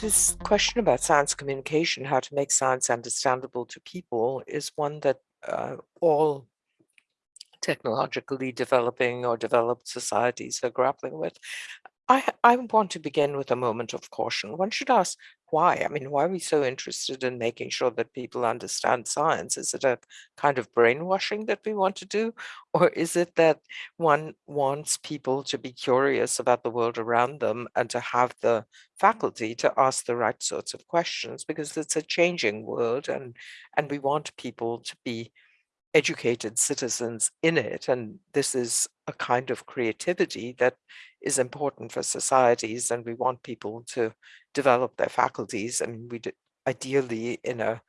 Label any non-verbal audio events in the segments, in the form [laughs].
This question about science communication, how to make science understandable to people, is one that uh, all technologically developing or developed societies are grappling with. I, I want to begin with a moment of caution. One should ask why. I mean, why are we so interested in making sure that people understand science? Is it a kind of brainwashing that we want to do? [laughs] Or is it that one wants people to be curious about the world around them and to have the faculty to ask the right sorts of questions? Because it's a changing world and, and we want people to be educated citizens in it. And this is a kind of creativity that is important for societies. And we want people to develop their faculties. And we ideally in a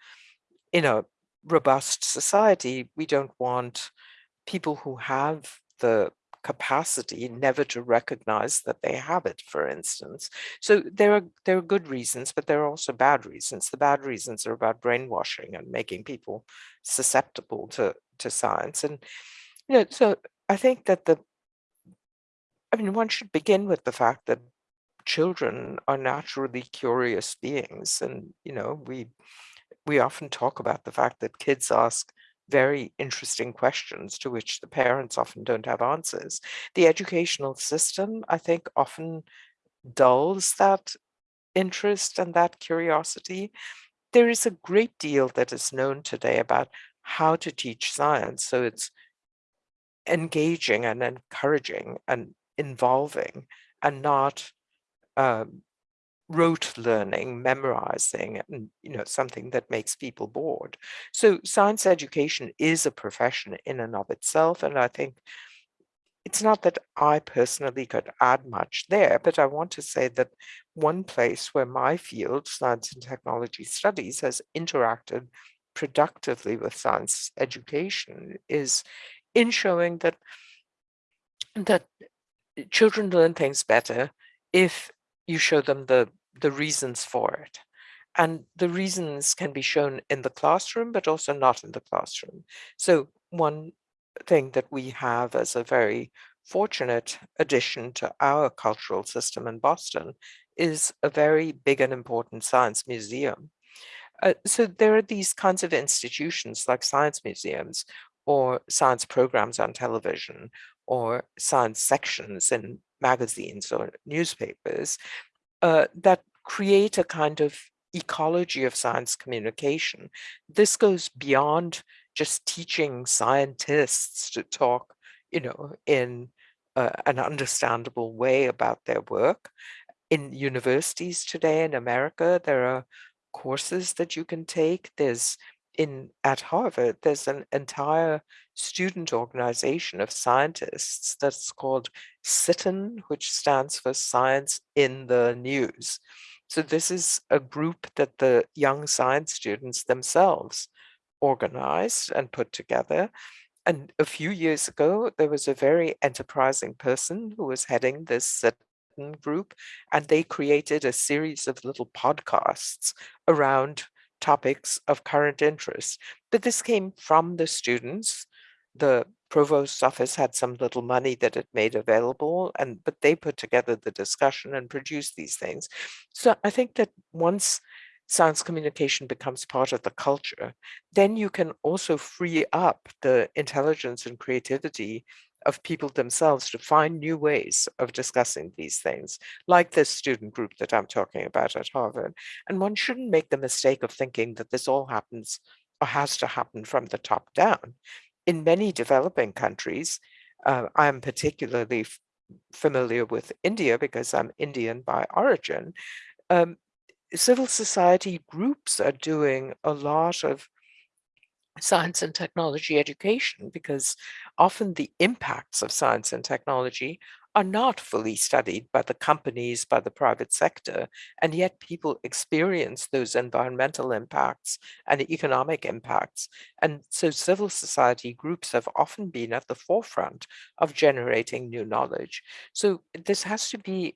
in a robust society, we don't want people who have the capacity never to recognize that they have it, for instance. So there are there are good reasons, but there are also bad reasons. The bad reasons are about brainwashing and making people susceptible to to science. And you know, so I think that the I mean, one should begin with the fact that children are naturally curious beings, and you know, we we often talk about the fact that kids ask very interesting questions to which the parents often don't have answers. The educational system, I think, often dulls that interest and that curiosity. There is a great deal that is known today about how to teach science. So it's engaging and encouraging and involving and not um, rote learning, memorizing, and you know something that makes people bored. So science education is a profession in and of itself, and I think it's not that I personally could add much there, but I want to say that one place where my field, science and technology studies, has interacted productively with science education is in showing that that children learn things better if you show them the the reasons for it. And the reasons can be shown in the classroom, but also not in the classroom. So one thing that we have as a very fortunate addition to our cultural system in Boston is a very big and important science museum. Uh, so there are these kinds of institutions like science museums or science programs on television or science sections in magazines or newspapers uh, that create a kind of ecology of science communication. This goes beyond just teaching scientists to talk, you know, in uh, an understandable way about their work. In universities today in America, there are courses that you can take. There's in at Harvard, there's an entire student organization of scientists that's called SITN, which stands for Science in the News. So this is a group that the young science students themselves organized and put together. And a few years ago, there was a very enterprising person who was heading this SITN group, and they created a series of little podcasts around topics of current interest. But this came from the students. The provost's office had some little money that it made available, and but they put together the discussion and produced these things. So I think that once science communication becomes part of the culture, then you can also free up the intelligence and creativity of people themselves to find new ways of discussing these things, like this student group that I'm talking about at Harvard. And one shouldn't make the mistake of thinking that this all happens or has to happen from the top down. In many developing countries, uh, I'm particularly familiar with India because I'm Indian by origin, um, civil society groups are doing a lot of science and technology education because often the impacts of science and technology are not fully studied by the companies, by the private sector, and yet people experience those environmental impacts and economic impacts. And so civil society groups have often been at the forefront of generating new knowledge. So this has to be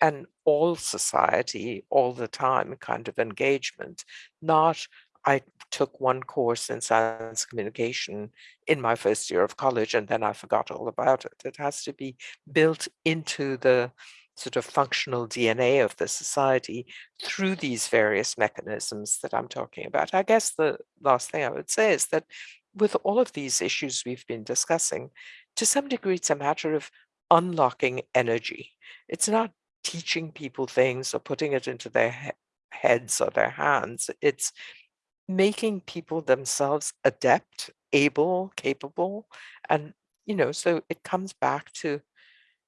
an all society, all the time kind of engagement, not I took one course in science communication in my first year of college and then I forgot all about it. It has to be built into the sort of functional DNA of the society through these various mechanisms that I'm talking about. I guess the last thing I would say is that with all of these issues we've been discussing, to some degree, it's a matter of unlocking energy. It's not teaching people things or putting it into their he heads or their hands. It's making people themselves adept, able, capable, and, you know, so it comes back to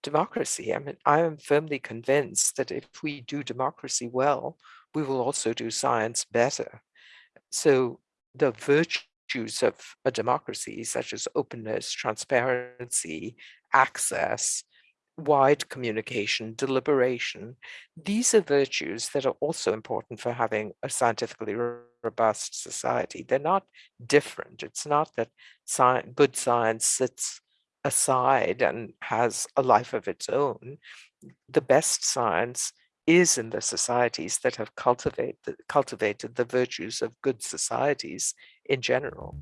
democracy. I mean, I am firmly convinced that if we do democracy well, we will also do science better. So the virtues of a democracy, such as openness, transparency, access, wide communication, deliberation, these are virtues that are also important for having a scientifically robust society. They're not different. It's not that sci good science sits aside and has a life of its own. The best science is in the societies that have cultivate cultivated the virtues of good societies in general.